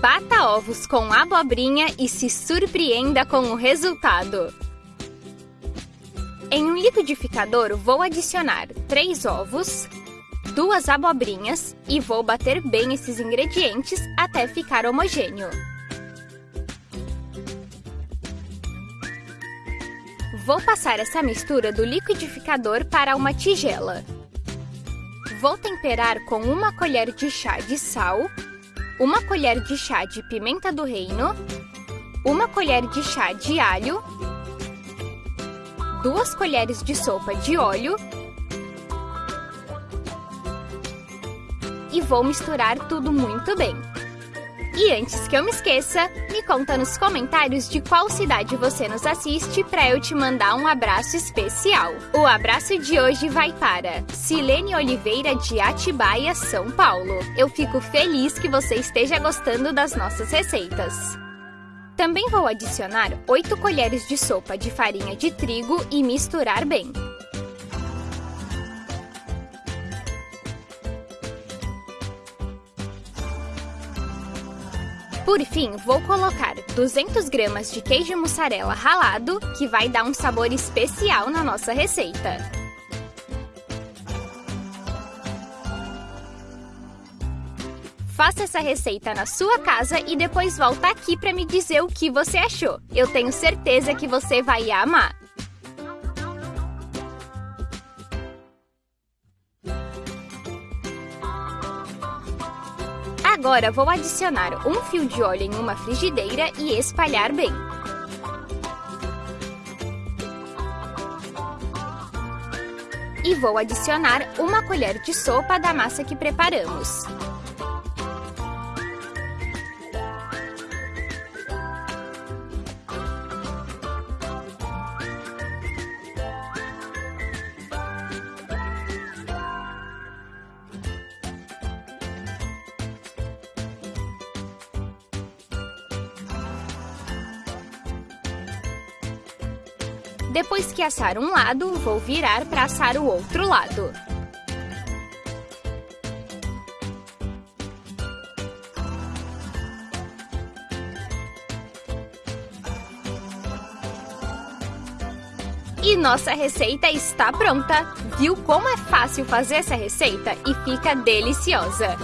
Bata ovos com abobrinha e se surpreenda com o resultado. Em um liquidificador, vou adicionar 3 ovos, duas abobrinhas e vou bater bem esses ingredientes até ficar homogêneo. Vou passar essa mistura do liquidificador para uma tigela. Vou temperar com uma colher de chá de sal, uma colher de chá de pimenta do reino, uma colher de chá de alho, duas colheres de sopa de óleo e vou misturar tudo muito bem. E antes que eu me esqueça, me conta nos comentários de qual cidade você nos assiste para eu te mandar um abraço especial. O abraço de hoje vai para Silene Oliveira de Atibaia, São Paulo. Eu fico feliz que você esteja gostando das nossas receitas. Também vou adicionar 8 colheres de sopa de farinha de trigo e misturar bem. Por fim, vou colocar 200 gramas de queijo mussarela ralado, que vai dar um sabor especial na nossa receita. Faça essa receita na sua casa e depois volta aqui para me dizer o que você achou. Eu tenho certeza que você vai amar! Agora vou adicionar um fio de óleo em uma frigideira e espalhar bem. E vou adicionar uma colher de sopa da massa que preparamos. Depois que assar um lado, vou virar para assar o outro lado. E nossa receita está pronta! Viu como é fácil fazer essa receita e fica deliciosa?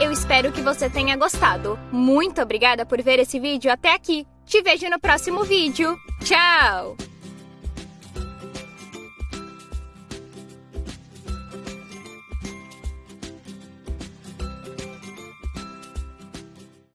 Eu espero que você tenha gostado. Muito obrigada por ver esse vídeo até aqui. Te vejo no próximo vídeo. Tchau!